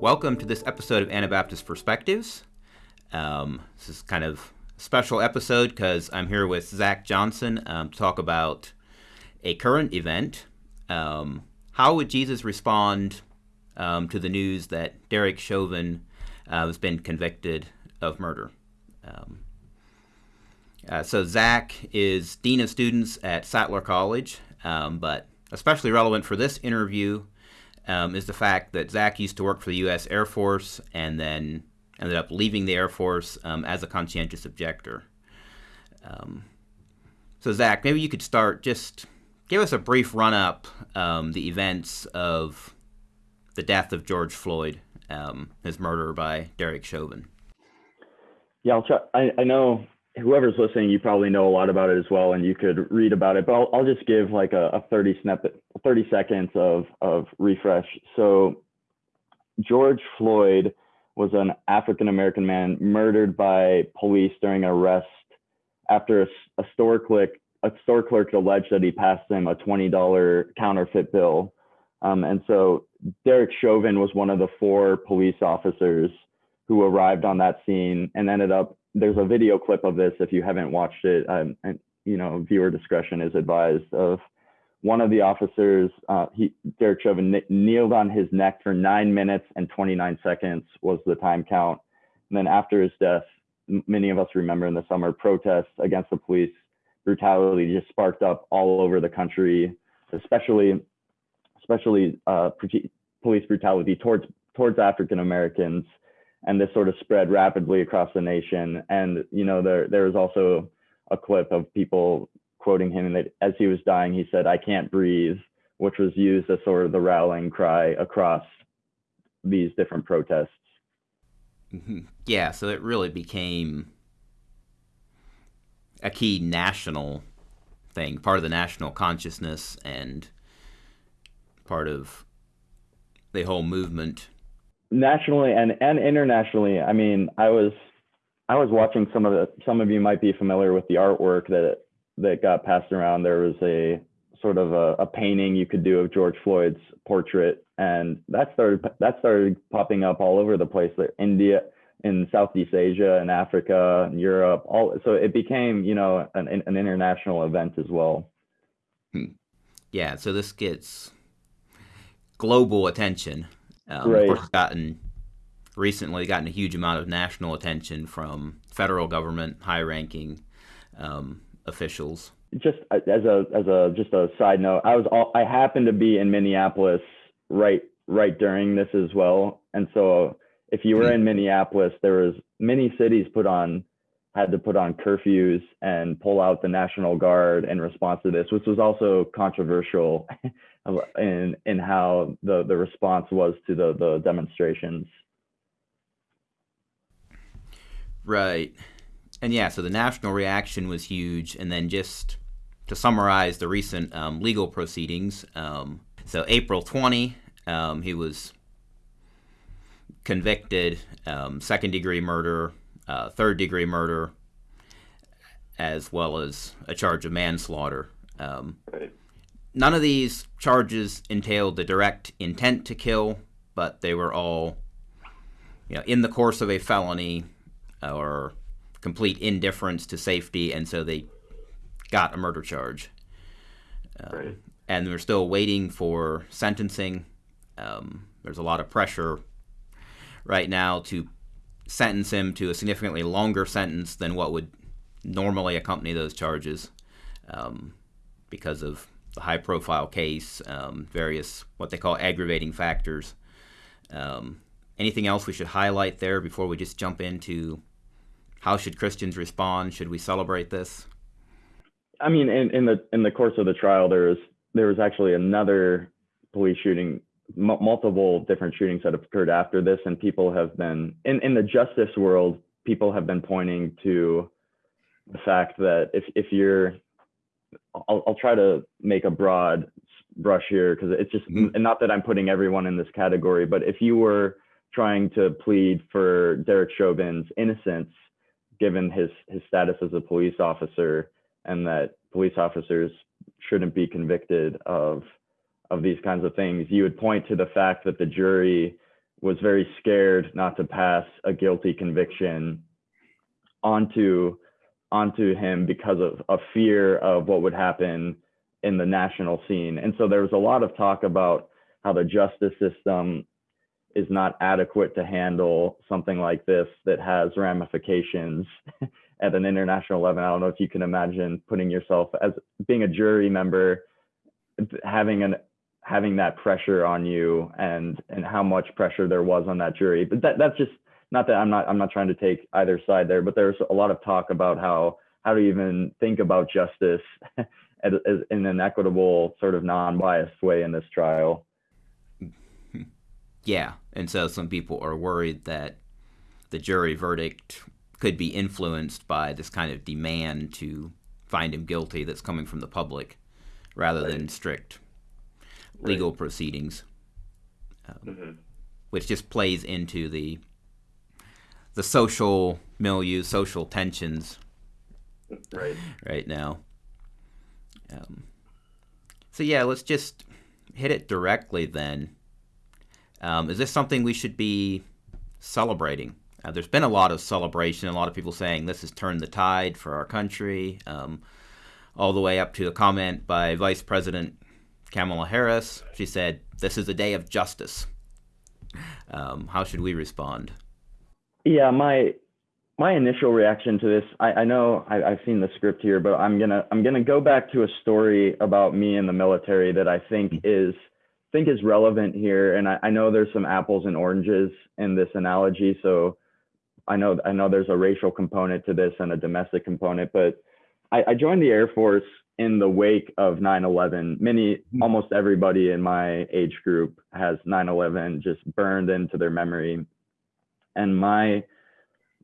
Welcome to this episode of Anabaptist Perspectives. Um, this is kind of a special episode because I'm here with Zach Johnson um, to talk about a current event. Um, how would Jesus respond um, to the news that Derek Chauvin uh, has been convicted of murder? Um, uh, so Zach is dean of students at Sattler College, um, but especially relevant for this interview um, is the fact that Zach used to work for the U.S. Air Force and then ended up leaving the Air Force um, as a conscientious objector. Um, so, Zach, maybe you could start just give us a brief run up um, the events of the death of George Floyd, um, his murder by Derek Chauvin. Yeah, I'll try. I, I know whoever's listening, you probably know a lot about it as well, and you could read about it. But I'll, I'll just give like a, a 30 snippet, 30 seconds of of refresh. So George Floyd was an African American man murdered by police during an arrest after a, a store clerk a store clerk alleged that he passed him a $20 counterfeit bill. Um, and so Derek Chauvin was one of the four police officers who arrived on that scene and ended up there's a video clip of this if you haven't watched it um, and you know viewer discretion is advised of one of the officers uh, he derek chauvin kneeled on his neck for nine minutes and 29 seconds was the time count and then after his death many of us remember in the summer protests against the police brutality just sparked up all over the country especially especially uh, police brutality towards towards african americans and this sort of spread rapidly across the nation. And you know, there there was also a clip of people quoting him that as he was dying, he said, "I can't breathe," which was used as sort of the rallying cry across these different protests. Mm-hmm. Yeah, so it really became a key national thing, part of the national consciousness and part of the whole movement nationally and and internationally i mean i was i was watching some of the some of you might be familiar with the artwork that that got passed around there was a sort of a, a painting you could do of george floyd's portrait and that started that started popping up all over the place like india in southeast asia and africa and europe all so it became you know an, an international event as well hmm. yeah so this gets global attention um, right. Of course, gotten recently gotten a huge amount of national attention from federal government, high-ranking um, officials. Just uh, as a as a just a side note, I was all, I happened to be in Minneapolis right right during this as well, and so if you were in Minneapolis, there was many cities put on had to put on curfews and pull out the National Guard in response to this, which was also controversial in in how the the response was to the the demonstrations. Right, and yeah, so the national reaction was huge, and then just to summarize the recent um, legal proceedings, um, so April twenty, um, he was convicted, um, second degree murder, uh, third degree murder, as well as a charge of manslaughter. Um. None of these charges entailed the direct intent to kill, but they were all, you know, in the course of a felony or complete indifference to safety, and so they got a murder charge. Um, right. And we're still waiting for sentencing. Um, there's a lot of pressure right now to sentence him to a significantly longer sentence than what would normally accompany those charges um, because of the high profile case, um, various what they call aggravating factors. Um, anything else we should highlight there before we just jump into how should Christians respond? Should we celebrate this? I mean, in, in the in the course of the trial, there was there was actually another police shooting, m- multiple different shootings that have occurred after this, and people have been in in the justice world, people have been pointing to the fact that if if you're I'll, I'll try to make a broad brush here because it's just mm-hmm. not that I'm putting everyone in this category, but if you were trying to plead for Derek Chauvin's innocence, given his his status as a police officer, and that police officers shouldn't be convicted of of these kinds of things, you would point to the fact that the jury was very scared not to pass a guilty conviction onto onto him because of a fear of what would happen in the national scene. And so there was a lot of talk about how the justice system is not adequate to handle something like this that has ramifications at an international level. I don't know if you can imagine putting yourself as being a jury member, having an having that pressure on you and and how much pressure there was on that jury. But that that's just not that I'm not I'm not trying to take either side there, but there's a lot of talk about how how to even think about justice in an equitable sort of non-biased way in this trial. Yeah, and so some people are worried that the jury verdict could be influenced by this kind of demand to find him guilty that's coming from the public rather right. than strict legal right. proceedings, um, mm-hmm. which just plays into the the social milieu, social tensions right right now. Um, so yeah, let's just hit it directly then. Um, is this something we should be celebrating? Uh, there's been a lot of celebration, a lot of people saying this has turned the tide for our country, um, all the way up to a comment by Vice President Kamala Harris. She said, This is a day of justice. Um, how should we respond? Yeah, my my initial reaction to this, I, I know I, have seen the script here, but I'm gonna I'm gonna go back to a story about me in the military that I think is think is relevant here. And I, I know there's some apples and oranges in this analogy, so I know I know there's a racial component to this and a domestic component, but I, I joined the Air Force in the wake of 9/11. Many, hmm. almost everybody in my age group has 9/11 just burned into their memory, and my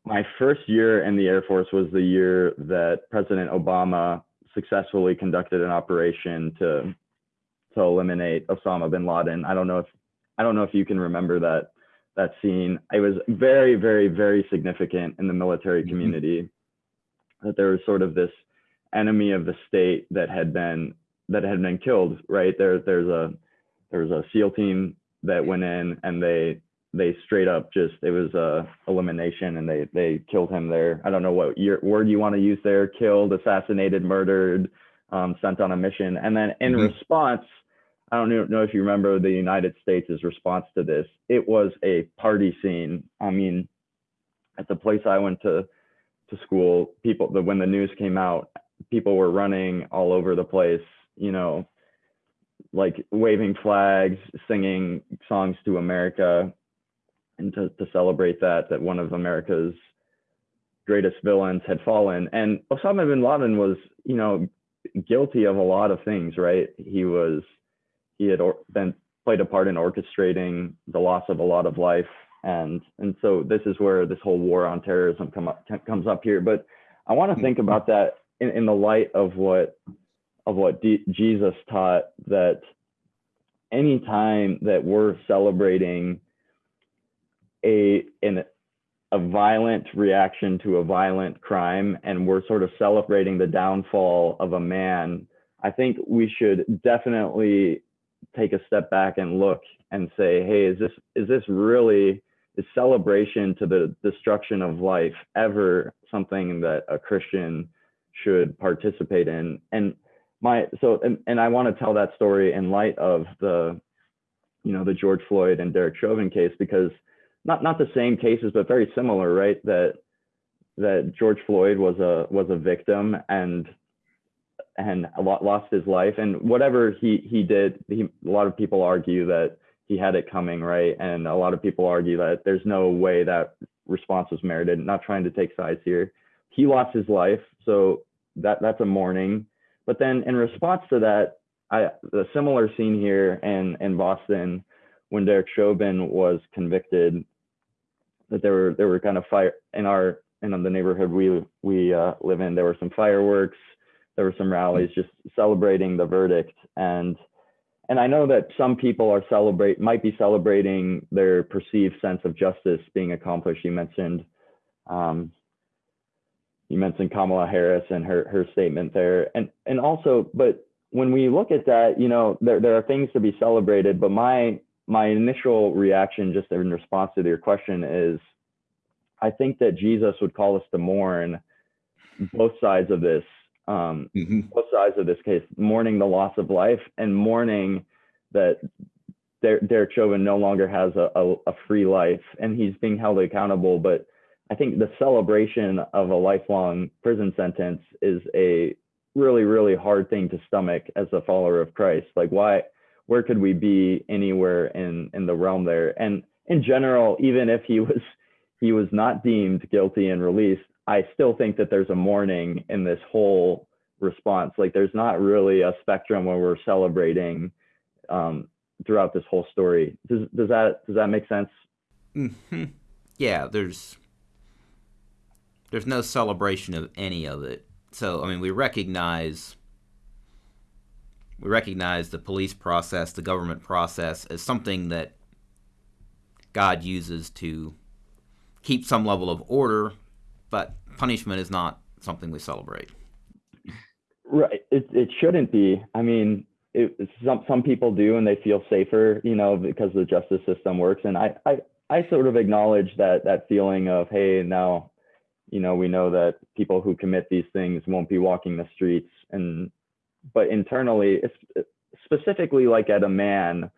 my first year in the Air Force was the year that President Obama successfully conducted an operation to to eliminate Osama bin Laden. I don't know if I don't know if you can remember that that scene. It was very, very, very significant in the military mm-hmm. community mm-hmm. that there was sort of this enemy of the state that had been that had been killed. Right there, there's a there was a SEAL team that went in and they they straight up just it was a elimination and they they killed him there. I don't know what your word you want to use there. Killed, assassinated, murdered, um, sent on a mission, and then in mm-hmm. response I don't know if you remember the United States' response to this. It was a party scene. I mean, at the place I went to to school, people the when the news came out, people were running all over the place, you know, like waving flags, singing songs to America, and to, to celebrate that that one of America's greatest villains had fallen. And Osama bin Laden was, you know, guilty of a lot of things, right? He was he had or, been played a part in orchestrating the loss of a lot of life. And and so this is where this whole war on terrorism come up comes up here. But i want to mm-hmm. think about that in, in the light of what of what D, jesus taught that any time that we're celebrating a in a violent reaction to a violent crime and we're sort of celebrating the downfall of a man i think we should definitely take a step back and look and say, hey, is this is this really is celebration to the destruction of life ever something that a Christian should participate in? And my so and, and I want to tell that story in light of the you know the George Floyd and Derek Chauvin case because not not the same cases but very similar, right? That that George Floyd was a was a victim and and lost his life. And whatever he he did, he, a lot of people argue that he had it coming, right? And a lot of people argue that there's no way that response was merited. Not trying to take sides here. He lost his life, so that that's a mourning. But then in response to that, I the similar scene here in in Boston when Derek Chauvin was convicted, that there were there were kind of fire in our in the neighborhood we we uh, live in. There were some fireworks there were some rallies just celebrating the verdict and and I know that some people are celebrate might be celebrating their perceived sense of justice being accomplished. You mentioned um, you mentioned Kamala Harris and her her statement there, and and also, but when we look at that, you know, there there are things to be celebrated. But my my initial reaction, just in response to your question, is I think that Jesus would call us to mourn both sides of this, um, mm-hmm. both sides of this case, mourning the loss of life and mourning that Derek Chauvin no longer has a, a, a free life and he's being held accountable. But I think the celebration of a lifelong prison sentence is a really, really hard thing to stomach as a follower of Christ. Like, why? Where could we be anywhere in in the realm there? And in general, even if he was he was not deemed guilty and released, I still think that there's a mourning in this whole response. Like, there's not really a spectrum where we're celebrating um, throughout this whole story. Does does that does that make sense? Mm-hmm. Yeah, there's there's no celebration of any of it. So I mean, we recognize we recognize the police process, the government process, as something that God uses to keep some level of order, but punishment is not something we celebrate. Right. It it shouldn't be. I mean, it, some some people do, and they feel safer, you know, because the justice system works. And I I I sort of acknowledge that that feeling of hey, now you know, we know that people who commit these things won't be walking the streets. And, but internally, specifically like at a man,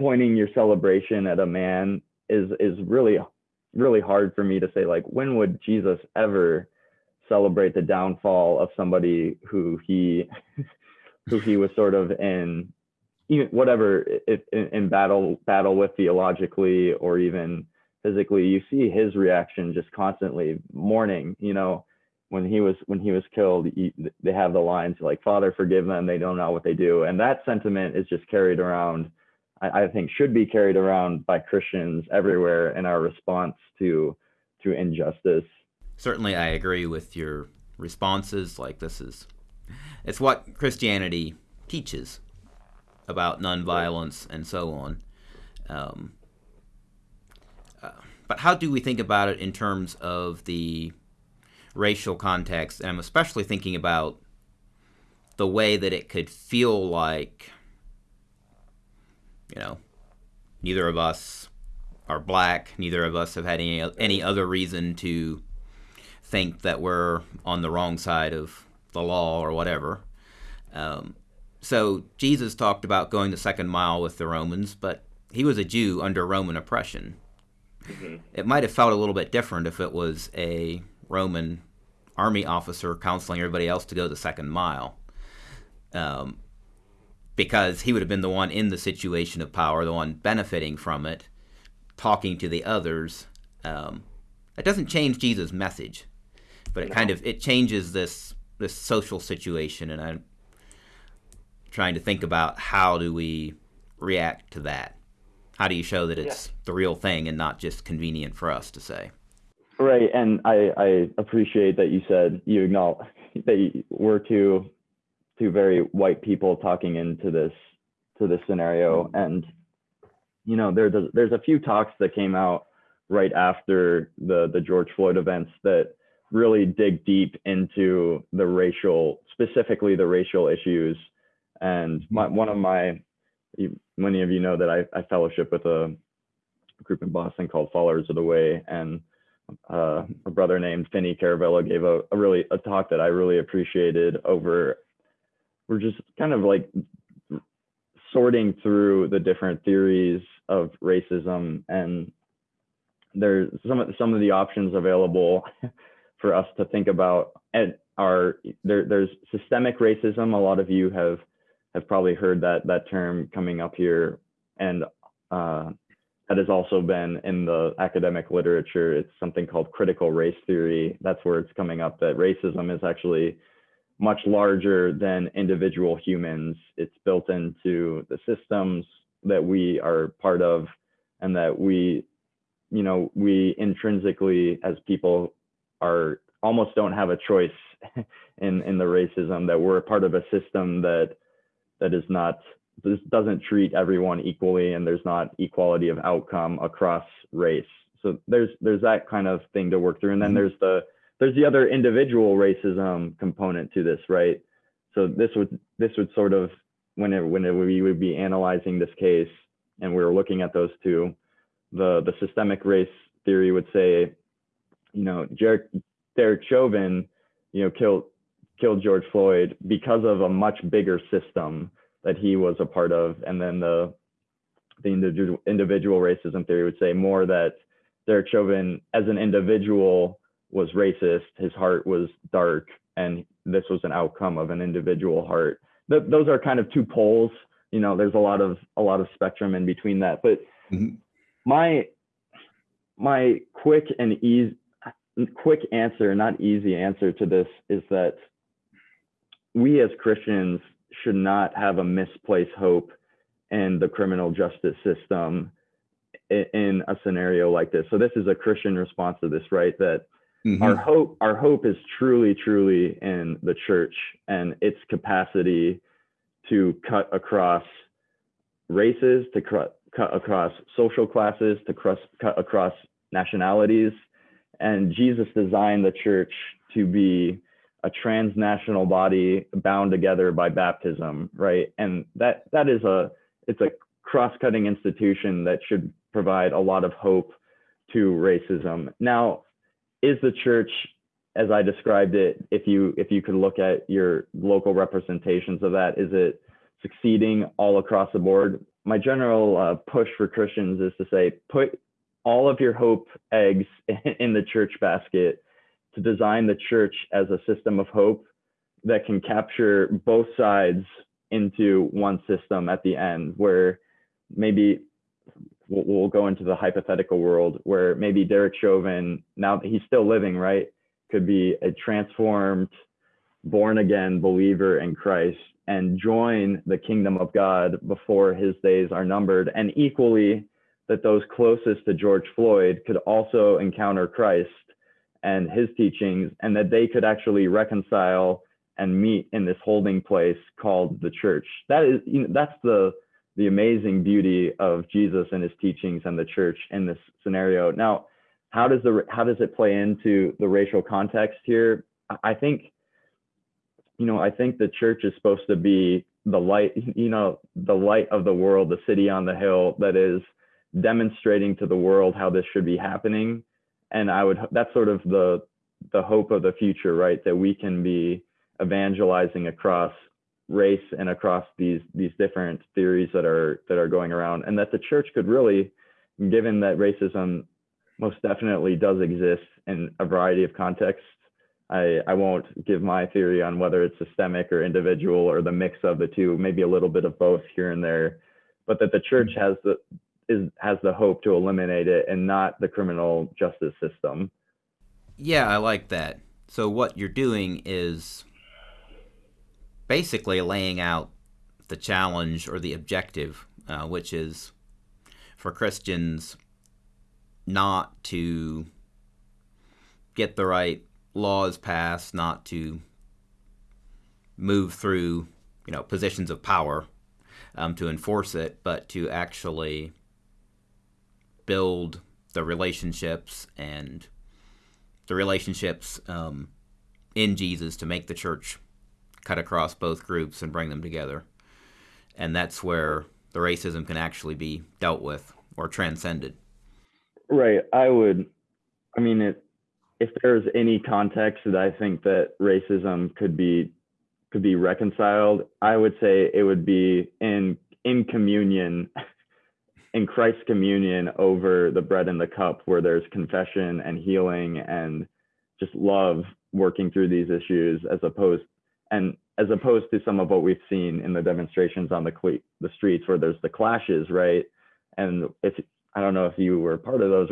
pointing your celebration at a man is, is really, really hard for me to say, like, when would Jesus ever celebrate the downfall of somebody who he, who he was sort of in, even whatever in, in battle, battle with theologically, or even physically you see his reaction just constantly mourning you know when he was when he was killed he, they have the lines like father forgive them. They don't know what they do. And that sentiment is just carried around I, I think should be carried around by christians everywhere in our response to to injustice. Certainly i agree with your responses. Like this is it's what christianity teaches about nonviolence and so on. Um, but how do we think about it in terms of the racial context? And I'm especially thinking about the way that it could feel like, you know, neither of us are black, neither of us have had any any other reason to think that we're on the wrong side of the law or whatever. Um, so Jesus talked about going the second mile with the Romans, but he was a Jew under Roman oppression. Mm-hmm. It might have felt a little bit different if it was a Roman army officer counseling everybody else to go the second mile. Um, because he would have been the one in the situation of power, the one benefiting from it, talking to the others. Um, it doesn't change Jesus' message, but it no. kind of it changes this this social situation, and I'm trying to think about how do we react to that how do you show that it's yeah. the real thing and not just convenient for us to say? Right, and I, I appreciate that you said you acknowledge that you, we're two two very white people talking into this to this scenario, mm-hmm. and you know there's a, there's a few talks that came out right after the the George Floyd events that really dig deep into the racial, specifically the racial issues. And my, one of my many of you know that I, I fellowship with a group in Boston called Followers of the Way, and uh, a brother named Finney Caravello gave a, a, really a talk that I really appreciated over. We're just kind of like sorting through the different theories of racism, and there's some of some of the options available for us to think about. And are there, there's systemic racism. A lot of you have have probably heard that that term coming up here, and uh, that has also been in the academic literature. It's something called critical race theory. That's where it's coming up that racism is actually much larger than individual humans. It's built into the systems that we are part of, and that we, you know, we intrinsically as people are almost don't have a choice in in the racism that we're a part of a system that that is not this doesn't treat everyone equally and there's not equality of outcome across race so there's there's that kind of thing to work through and then mm-hmm. there's the there's the other individual racism component to this right? So this would this would sort of whenever whenever we would be analyzing this case and we were looking at those two, the the systemic race theory would say, you know, Derek, Derek Chauvin, you know, killed killed George Floyd because of a much bigger system that he was a part of, and then the the individual individual racism theory would say more that Derek Chauvin as an individual was racist, his heart was dark, and this was an outcome of an individual heart. Th- those are kind of two poles. You know, there's a lot of a lot of spectrum in between that. But mm-hmm. my my quick and easy quick answer, not easy answer to this is that we as Christians should not have a misplaced hope in the criminal justice system in a scenario like this. So this is a Christian response to this, right? That mm-hmm. our hope, our hope is truly, truly in the church and its capacity to cut across races, to cut, cut across social classes, to cross, cut across nationalities. And Jesus designed the church to be a transnational body bound together by baptism, right? And that that is a it's a cross-cutting institution that should provide a lot of hope to racism. Now, is the church, as I described it, if you if you could look at your local representations of that, is it succeeding all across the board? My general uh, push for Christians is to say, put all of your hope eggs in the church basket to design the church as a system of hope that can capture both sides into one system at the end where maybe we'll, we'll go into the hypothetical world where maybe Derek Chauvin, now he's still living, right, could be a transformed, born again believer in Christ and join the kingdom of God before his days are numbered. And equally, that those closest to George Floyd could also encounter Christ and his teachings, and that they could actually reconcile and meet in this holding place called the church. That is, you know, that's the the amazing beauty of Jesus and his teachings and the church in this scenario. Now, how does the how does it play into the racial context here? I think, you know, I think the church is supposed to be the light, you know, the light of the world, the city on the hill that is demonstrating to the world how this should be happening. And I would that's sort of the the hope of the future, right? That we can be evangelizing across race and across these these different theories that are that are going around and that the church could really given that racism most definitely does exist in a variety of contexts i i won't give my theory on whether it's systemic or individual or the mix of the two maybe a little bit of both here and there but that the church has the is has the hope to eliminate it and not the criminal justice system. Yeah i like that. So what you're doing is basically laying out the challenge or the objective, uh, which is for Christians not to get the right laws passed, not to move through, you know, positions of power um, to enforce it, but to actually build the relationships and the relationships um, in Jesus to make the church cut across both groups and bring them together. And that's where the racism can actually be dealt with or transcended. Right. I would, I mean, it, if there's any context that I think that racism could be could be reconciled, I would say it would be in in communion, in Christ's communion over the bread and the cup, where there's confession and healing and just love working through these issues, as opposed and as opposed to some of what we've seen in the demonstrations on the the streets where there's the clashes, right? And if I don't know if you were part of those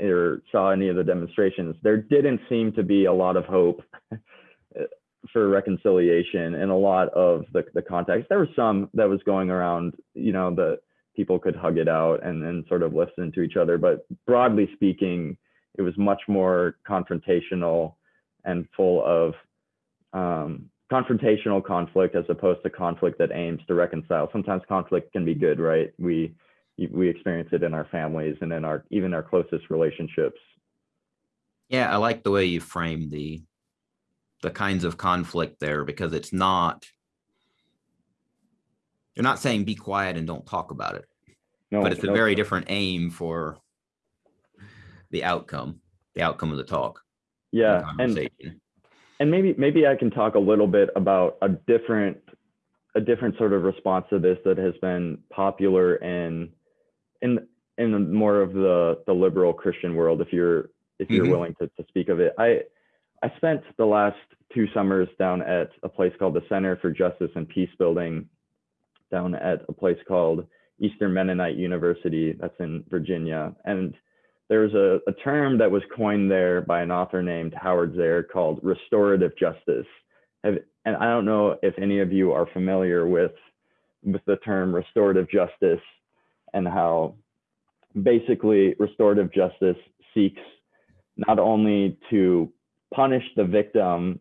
or saw any of the demonstrations, there didn't seem to be a lot of hope for reconciliation in a lot of the, the context. There was some that was going around, you know, the people could hug it out and, and sort of listen to each other. But broadly speaking, it was much more confrontational and full of um, confrontational conflict as opposed to conflict that aims to reconcile. Sometimes conflict can be good, right? We we experience it in our families and in our even our closest relationships. Yeah, I like the way you frame the the kinds of conflict there because it's not you're not saying be quiet and don't talk about it. no, but it's a no, very different aim for the outcome, the outcome of the talk. yeah, and. And maybe maybe I can talk a little bit about a different a different sort of response to this that has been popular in in in more of the the liberal Christian world. If you're if you're Mhm. willing to, to speak of it, I I spent the last two summers down at a place called the Center for Justice and Peace Building, down at a place called Eastern Mennonite University, that's in Virginia, and there's a, a term that was coined there by an author named Howard Zehr called restorative justice. Have, and I don't know if any of you are familiar with with the term restorative justice and how basically restorative justice seeks not only to punish the victim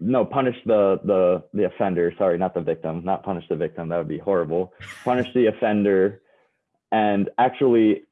no punish the the the offender sorry not the victim not punish the victim that would be horrible punish the offender and actually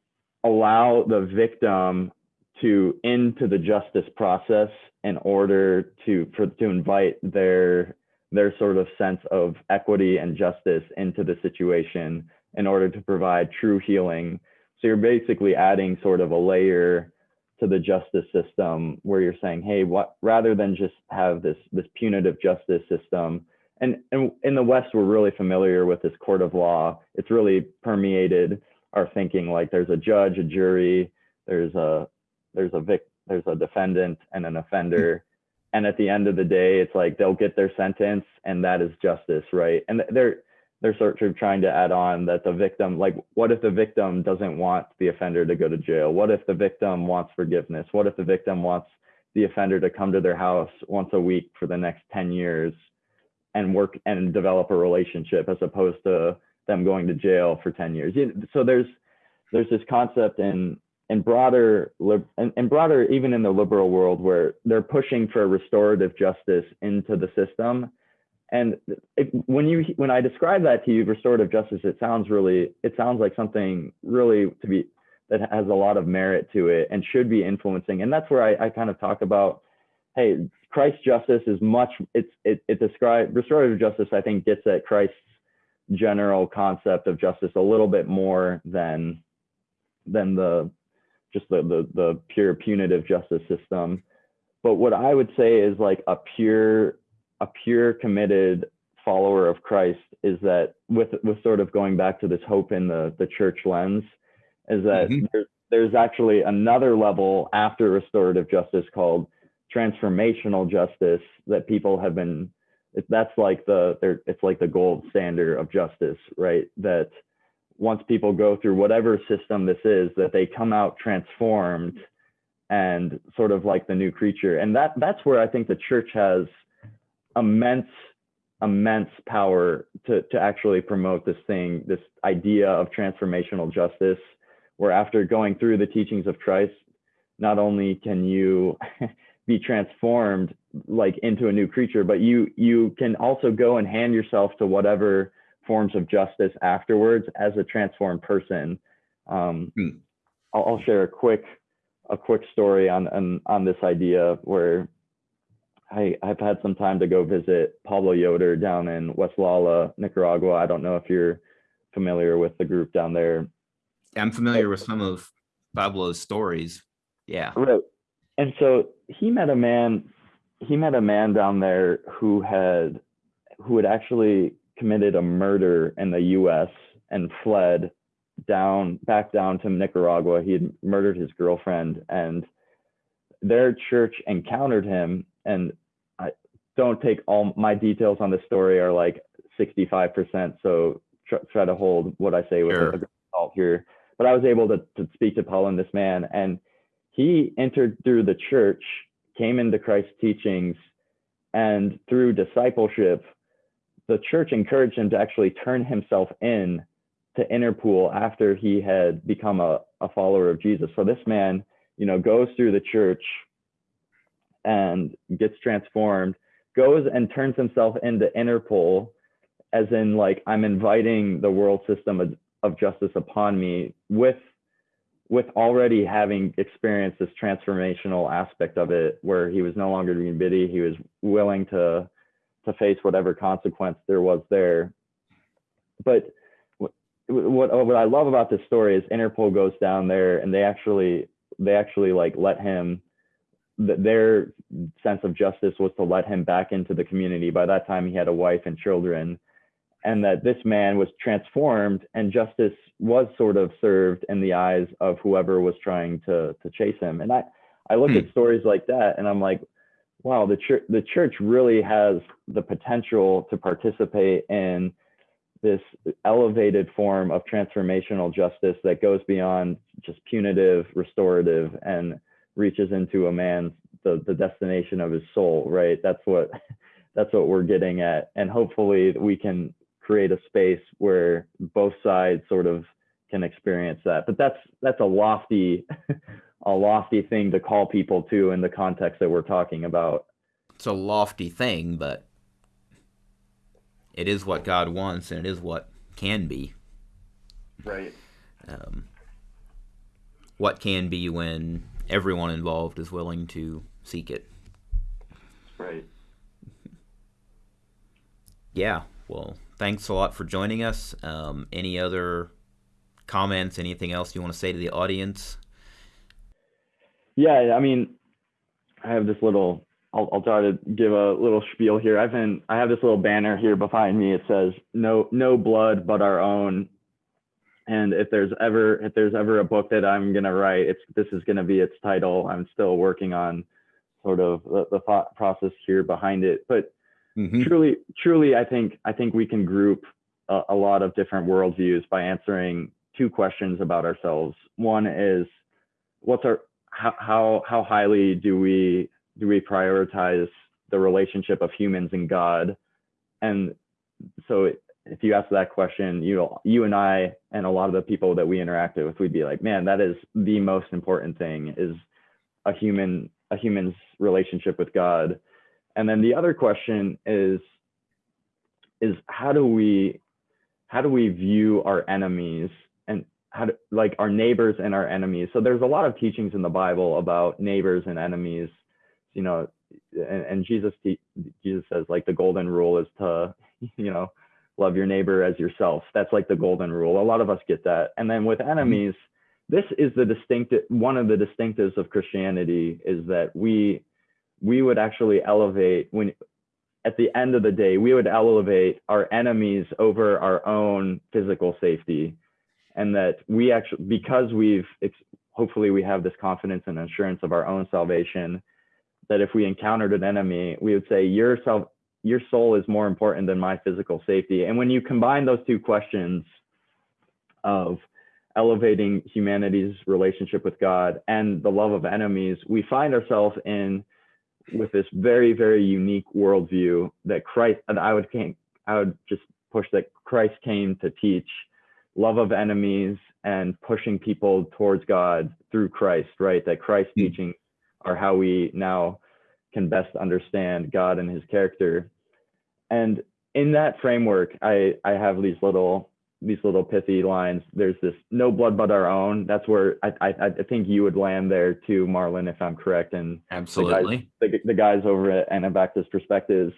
allow the victim to into the justice process in order to for to invite their their sort of sense of equity and justice into the situation in order to provide true healing. So you're basically adding sort of a layer to the justice system where you're saying hey what rather than just have this this punitive justice system and, and in the west we're really familiar with this court of law. It's really permeated our thinking like there's a judge a jury there's a there's a vic there's a defendant and an offender. Hmm. And at the end of the day it's like they'll get their sentence and that is justice right? And they're they're sort of trying to add on that the victim like what if the victim doesn't want the offender to go to jail? What if the victim wants forgiveness? What if the victim wants the offender to come to their house once a week for the next 10 years and work and develop a relationship as opposed to them going to jail for 10 years. So there's there's this concept in in broader and, and broader even in the liberal world where they're pushing for restorative justice into the system. And it, when you when i describe that to you restorative justice it sounds really it sounds like something really to be that has a lot of merit to it and should be influencing. And that's where i, I kind of talk about hey Christ justice is much it's it, it describes restorative justice i think gets at christ's general concept of justice a little bit more than than the just the the, the pure punitive justice system but what i would say is like a pure a pure committed follower of christ is that with with sort of going back to this hope in the the church lens is that Mhm. there's, there's actually another level after restorative justice called transformational justice that people have been it- that's like the it's like the gold standard of justice right? That once people go through whatever system this is that they come out transformed and sort of like the new creature. And that that's where i think the church has immense immense power to to actually promote this thing this idea of transformational justice where after going through the teachings of christ not only can you be transformed like into a new creature but you you can also go and hand yourself to whatever forms of justice afterwards as a transformed person um, Hmm. I'll, I'll share a quick a quick story on on, on this idea where I, I've had some time to go visit Pablo Yoder down in Waslala, Nicaragua. I don't know if you're familiar with the group down there. I'm familiar with some of Pablo's stories. Yeah. Right. And so he met a man, he met a man down there who had who had actually committed a murder in the US and fled down back down to Nicaragua. He had murdered his girlfriend and their church encountered him and I don't take all my details on the story are like 65%. So try, try to hold what I say with Sure. a, salt here. But I was able to, to speak to Paul and this man and he entered through the church, came into Christ's teachings, and through discipleship, the church encouraged him to actually turn himself in to Interpol after he had become a, a follower of Jesus. So this man, you know, goes through the church and gets transformed, goes and turns himself into Interpol, as in like I'm inviting the world system of, of justice upon me with with already having experienced this transformational aspect of it where he was no longer being bitty he was willing to to face whatever consequence there was there but what what I love about this story is Interpol goes down there and they actually they actually like let him their sense of justice was to let him back into the community. By that time, he had a wife and children, and that this man was transformed, and justice was sort of served in the eyes of whoever was trying to to chase him. And I I look hmm. at stories like that, and I'm like, wow, the church the church really has the potential to participate in this elevated form of transformational justice that goes beyond just punitive, restorative, and reaches into a man's the, the destination of his soul, right? That's what that's what we're getting at. And hopefully we can create a space where both sides sort of can experience that. But that's that's a lofty a lofty thing to call people to in the context that we're talking about. It's a lofty thing, but it is what God wants, and it is what can be. Right. Um, what can be when everyone involved is willing to seek it. Right. Yeah. Well, thanks a lot for joining us. Um, any other comments? Anything else you want to say to the audience? Yeah, I mean, I have this little I'll, I'll try to give a little spiel here. I've been I have this little banner here behind me. It says no no blood but our own. And if there's ever if there's ever a book that I'm gonna write, it's this is gonna be its title. I'm still working on sort of the, the thought process here behind it. But mm-hmm. truly truly I think I think we can group a, a lot of different worldviews by answering two questions about ourselves. One is what's our how how, how highly do we do we prioritize the relationship of humans and God? And so if you ask that question, you you and I and a lot of the people that we interacted with, we'd be like, man, that is the most important thing is a human a human's relationship with God. And then the other question is is how do we how do we view our enemies and how do, like our neighbors and our enemies? So there's a lot of teachings in the Bible about neighbors and enemies you know, and, and Jesus Jesus says like the golden rule is to, you know, love your neighbor as yourself. That's like the golden rule. A lot of us get that. And then with mm-hmm. enemies, this is the distinct one of the distinctives of Christianity is that we we would actually elevate when at the end of the day we would elevate our enemies over our own physical safety and that we actually because we've hopefully we have this confidence and assurance of our own salvation that if we encountered an enemy, we would say, your, your soul is more important than my physical safety. And when you combine those two questions of elevating humanity's relationship with God and the love of enemies, we find ourselves in with this very, very unique worldview that Christ, and I would, I would just push that Christ came to teach love of enemies and pushing people towards God through Christ, right? That Christ mm-hmm. teaching are how we now can best understand God and his character. And in that framework, I, I have these little these little pithy lines. There's this no blood but our own. That's where I, I, I think you would land there too, Marlon, if I'm correct. And absolutely the guys, the, the guys over at Anabaptist Perspectives.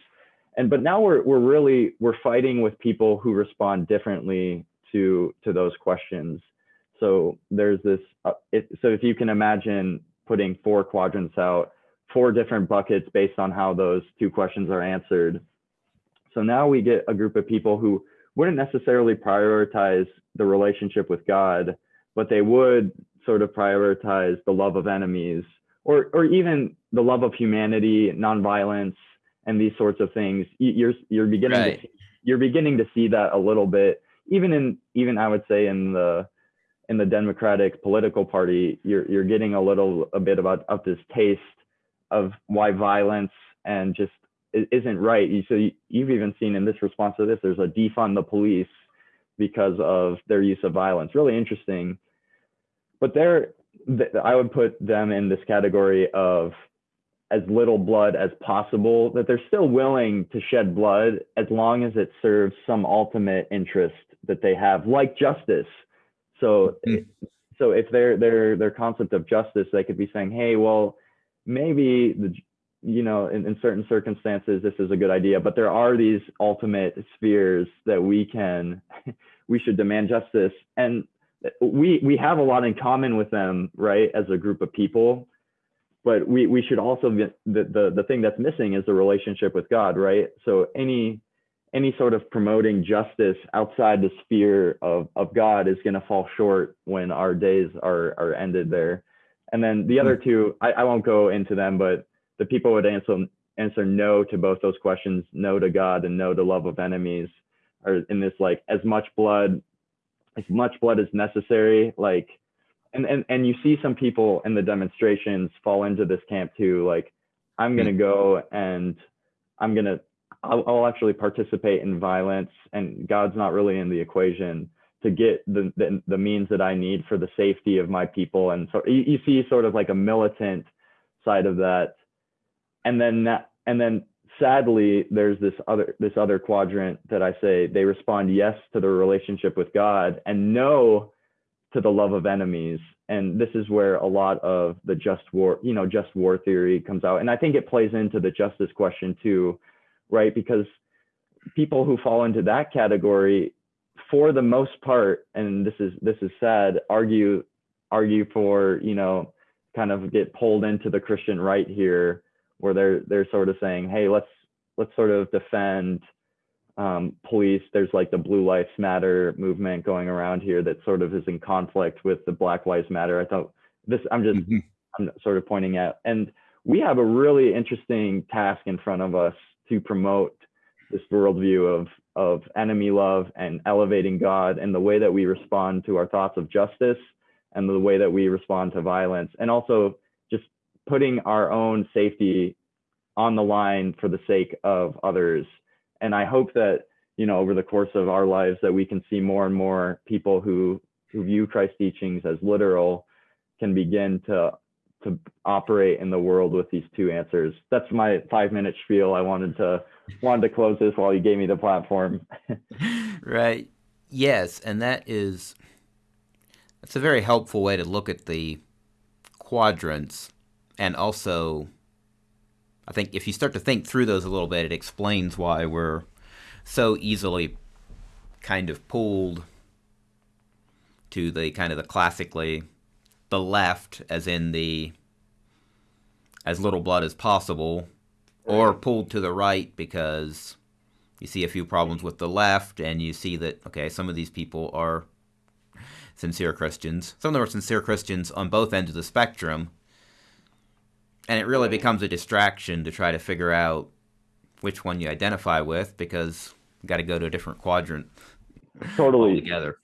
And but now we're we're really we're fighting with people who respond differently to to those questions. So there's this. Uh, it, so if you can imagine putting four quadrants out, four different buckets based on how those two questions are answered. So now we get a group of people who wouldn't necessarily prioritize the relationship with God, but they would sort of prioritize the love of enemies or, or even the love of humanity, nonviolence, and these sorts of things. You're, you're beginning right. to, you're beginning to see that a little bit, even in, even I would say in the, in the Democratic political party, you're you're getting a little a bit about of this taste of why violence and just isn't right. So you've even seen in this response to this, there's a defund the police because of their use of violence. Really interesting. But they're I would put them in this category of as little blood as possible, that they're still willing to shed blood as long as it serves some ultimate interest that they have, like justice so, mm-hmm. so if their their their concept of justice, they could be saying, hey, well, maybe the you know in, in certain circumstances this is a good idea, but there are these ultimate spheres that we can we should demand justice. And we we have a lot in common with them, right, as a group of people. But we we should also the the the thing that's missing is the relationship with God, right? So any any sort of promoting justice outside the sphere of, of God is going to fall short when our days are, are ended there. And then the other hmm. two, I, I won't go into them, but the people would answer answer no to both those questions, no to God and no to love of enemies, or in this like as much blood, as much blood as necessary. Like, and and and you see some people in the demonstrations fall into this camp too. Like, I'm gonna hmm. go and I'm gonna I'll, I'll actually participate in violence, and God's not really in the equation to get the, the, the means that I need for the safety of my people. And so you, you see sort of like a militant side of that. And then and then sadly, there's this other this other quadrant that I say they respond yes to the relationship with God and no to the love of enemies. And this is where a lot of the just war, you know, just war theory comes out. And I think it plays into the justice question too, right? Because people who fall into that category for the most part, and this is this is sad, argue argue for you know kind of get pulled into the Christian right here, where they're they're sort of saying, hey, let's let's sort of defend um, police. There's like the Blue Lives Matter movement going around here that sort of is in conflict with the Black Lives Matter. I thought this. I'm just mm-hmm. I'm sort of pointing out, and we have a really interesting task in front of us to promote this worldview of of enemy love and elevating God and the way that we respond to our thoughts of justice and the way that we respond to violence and also putting our own safety on the line for the sake of others. And i hope that you know over the course of our lives that we can see more and more people who who view christ's teachings as literal can begin to to operate in the world with these two answers. That's my five minute spiel. I wanted to wanted to close this while you gave me the platform. right. Yes, and that is that's a very helpful way to look at the quadrants and also I think if you start to think through those a little bit it explains why we're so easily kind of pulled to the kind of the classically the left as in the as little blood as possible or pulled to the right because you see a few problems with the left and you see that okay some of these people are sincere christians. Some of them are sincere christians on both ends of the spectrum and it really becomes a distraction to try to figure out which one you identify with because you got to go to a different quadrant totally together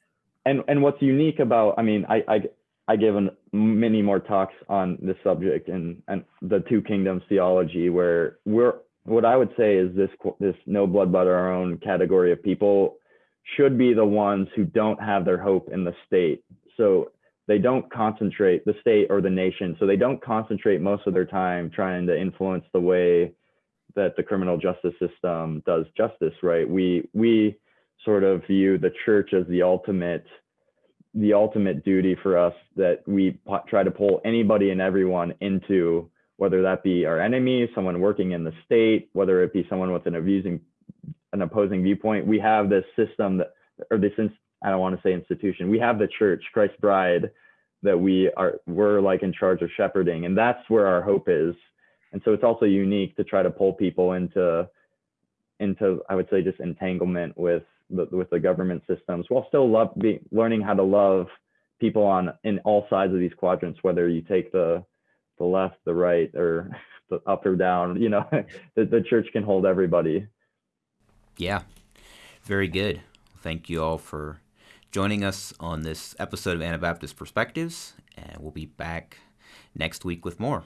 and and what's unique about i mean i i I give an, many more talks on this subject and, and the two kingdoms theology, where we're what I would say is this this no blood but our own category of people should be the ones who don't have their hope in the state. So they don't concentrate the state or the nation. So they don't concentrate most of their time trying to influence the way that the criminal justice system does justice. Right? We we sort of view the church as the ultimate the ultimate duty for us that we try to pull anybody and everyone into whether that be our enemy, someone working in the state, whether it be someone with an abusing, an opposing viewpoint. We have this system that, or this, I don't want to say institution. We have the church, Christ's bride, that we are, we're like in charge of shepherding, and that's where our hope is. And so it's also unique to try to pull people into, into, I would say, just entanglement with the, with the government systems while still love be, learning how to love people on in all sides of these quadrants whether you take the the left the right or the up or down you know the, the church can hold everybody yeah very good thank you all for joining us on this episode of Anabaptist Perspectives, and we'll be back next week with more.